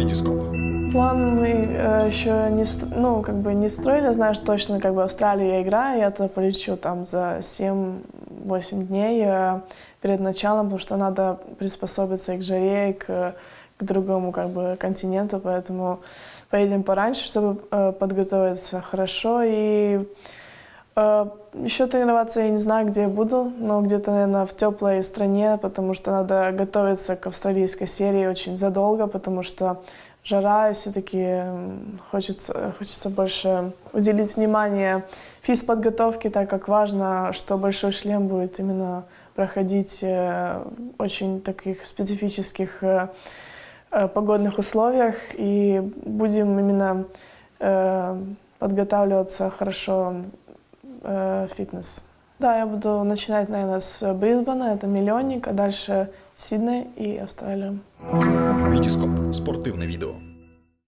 Витископ. План мы э, еще не, ну, как бы не строили, знаешь, точно, как бы Австралию я играю, я туда полечу там за 7-8 дней э, перед началом, потому что надо приспособиться и к жаре, и к, к другому как бы континенту, поэтому поедем пораньше, чтобы э, подготовиться хорошо и еще тренироваться я не знаю, где я буду, но где-то, наверное, в теплой стране, потому что надо готовиться к австралийской серии очень задолго, потому что жара, и все-таки хочется, хочется больше уделить внимание физподготовке, так как важно, что большой шлем будет именно проходить э, в очень таких специфических э, э, погодных условиях, и будем именно э, подготавливаться хорошо э, фитнес. Да, я буду начинать, наверное, с Брисбена, это миллионник, а дальше Сидней и Австралия. Витископ. Спортивне відео.